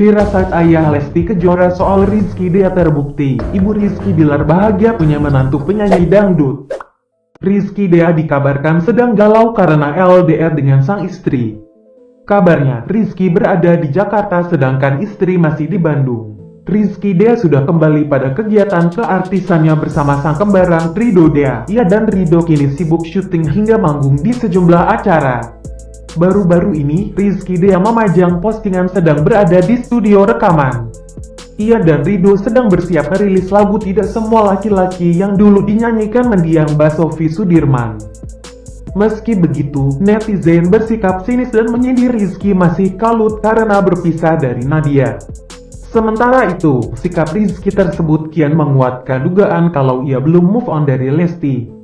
Firasat ayah Lesti Kejora soal Rizky Dea terbukti. Ibu Rizky Bilar bahagia punya menantu penyanyi dangdut. Rizky Dea dikabarkan sedang galau karena LDR dengan sang istri. Kabarnya, Rizky berada di Jakarta sedangkan istri masih di Bandung. Rizky Dea sudah kembali pada kegiatan keartisannya bersama sang kembaran Rido Dea. Ia dan Rido kini sibuk syuting hingga manggung di sejumlah acara. Baru-baru ini, Rizky Dea memajang postingan sedang berada di studio rekaman. Ia dan Rido sedang bersiap merilis lagu Tidak Semua Laki-Laki yang dulu dinyanyikan mendiang Mbak Sofi Sudirman. Meski begitu, netizen bersikap sinis dan menyindir Rizky masih kalut karena berpisah dari Nadia. Sementara itu, sikap Rizky tersebut kian menguatkan dugaan kalau ia belum move on dari Lesti.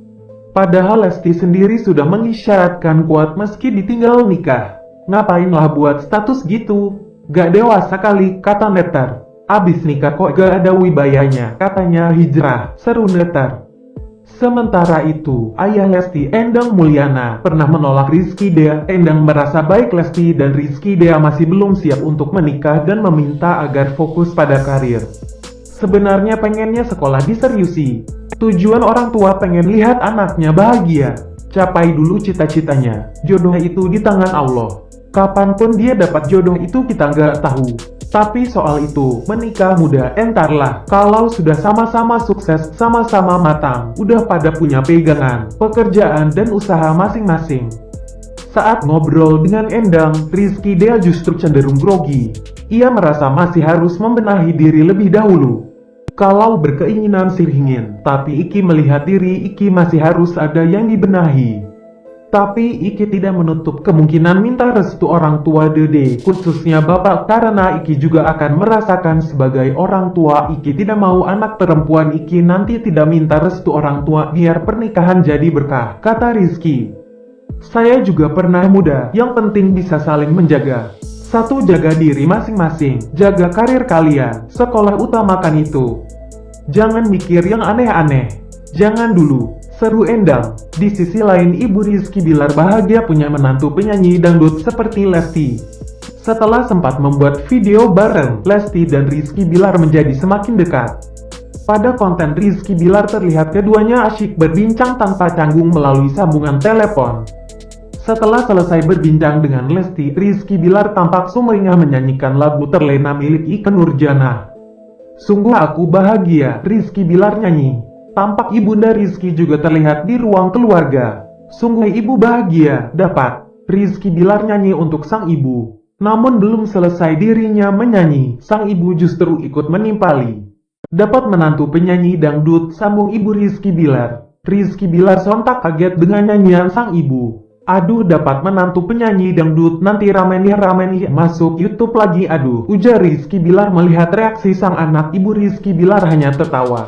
Padahal Lesti sendiri sudah mengisyaratkan kuat meski ditinggal nikah. Ngapainlah buat status gitu? Gak dewasa kali, kata Netar. Abis nikah kok gak ada wibayanya, katanya hijrah, seru Netar. Sementara itu, ayah Lesti Endang Mulyana pernah menolak Rizky Dea. Endang merasa baik Lesti dan Rizky Dea masih belum siap untuk menikah dan meminta agar fokus pada karir. Sebenarnya pengennya sekolah diseriusi, Tujuan orang tua pengen lihat anaknya bahagia. Capai dulu cita-citanya. Jodoh itu di tangan Allah. Kapan pun dia dapat jodoh itu kita nggak tahu. Tapi soal itu, menikah muda entarlah. Kalau sudah sama-sama sukses, sama-sama matang, udah pada punya pegangan, pekerjaan dan usaha masing-masing. Saat ngobrol dengan Endang, Rizky Dea justru cenderung grogi. Ia merasa masih harus membenahi diri lebih dahulu. Kalau berkeinginan sirhingin, tapi Iki melihat diri Iki masih harus ada yang dibenahi. Tapi Iki tidak menutup kemungkinan minta restu orang tua Dede, khususnya bapak karena Iki juga akan merasakan sebagai orang tua Iki tidak mau anak perempuan Iki nanti tidak minta restu orang tua biar pernikahan jadi berkah, kata Rizky. Saya juga pernah muda, yang penting bisa saling menjaga. Satu, jaga diri masing-masing, jaga karir kalian, sekolah utamakan itu. Jangan mikir yang aneh-aneh. Jangan dulu, seru endang. Di sisi lain, Ibu Rizky Bilar bahagia punya menantu penyanyi dangdut seperti Lesti. Setelah sempat membuat video bareng, Lesti dan Rizky Bilar menjadi semakin dekat. Pada konten Rizky Bilar terlihat keduanya asyik berbincang tanpa canggung melalui sambungan telepon. Setelah selesai berbincang dengan Lesti, Rizky Bilar tampak sumringah menyanyikan lagu terlena milik Ike Nurjana. Sungguh aku bahagia, Rizky Bilar nyanyi. Tampak ibunda Rizky juga terlihat di ruang keluarga. Sungguh ibu bahagia, dapat. Rizky Bilar nyanyi untuk sang ibu. Namun belum selesai dirinya menyanyi, sang ibu justru ikut menimpali. Dapat menantu penyanyi dangdut, sambung ibu Rizky Bilar. Rizky Bilar sontak kaget dengan nyanyian sang ibu. Aduh dapat menantu penyanyi dangdut. Nanti ramen nih ramen nih masuk YouTube lagi. Aduh ujar Rizky Bilar melihat reaksi sang anak ibu Rizky Bilar hanya tertawa.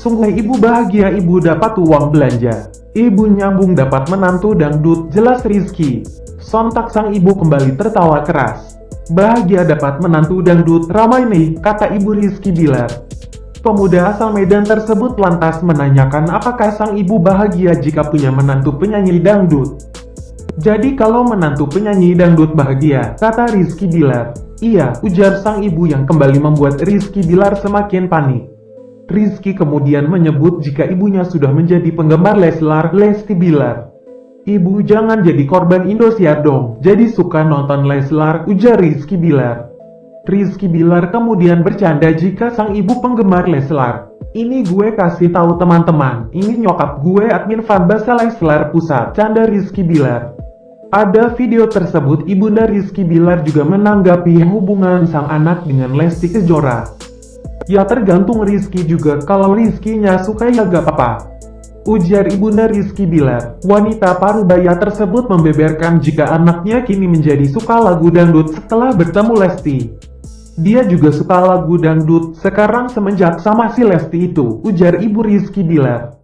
Sungguh ibu bahagia ibu dapat uang belanja. Ibu nyambung dapat menantu dangdut. Jelas Rizky. Sontak sang ibu kembali tertawa keras. Bahagia dapat menantu dangdut. Ramai nih kata ibu Rizky Bilar Pemuda asal Medan tersebut lantas menanyakan apakah sang ibu bahagia jika punya menantu penyanyi dangdut. Jadi kalau menantu penyanyi dangdut bahagia, kata Rizky Bilar. Iya, ujar sang ibu yang kembali membuat Rizky Bilar semakin panik. Rizky kemudian menyebut jika ibunya sudah menjadi penggemar Leslar, Lesti Bilar. Ibu jangan jadi korban Indosiar dong, jadi suka nonton Leslar, ujar Rizky Bilar. Rizky Bilar kemudian bercanda jika sang ibu penggemar Leslar. Ini gue kasih tahu teman-teman, ini nyokap gue admin fanbase Leslar Pusat, canda Rizky Bilar. Ada video tersebut, ibunda Rizky Bilar juga menanggapi hubungan sang anak dengan Lesti Kejora. Ya tergantung Rizky juga, kalau Rizky-nya suka ya gak apa-apa. Ujar ibunda Rizky Bilar, wanita parubaya tersebut membeberkan jika anaknya kini menjadi suka lagu dangdut setelah bertemu Lesti. Dia juga suka lagu dangdut sekarang semenjak sama si Lesti itu, ujar Ibu Rizky Bilar.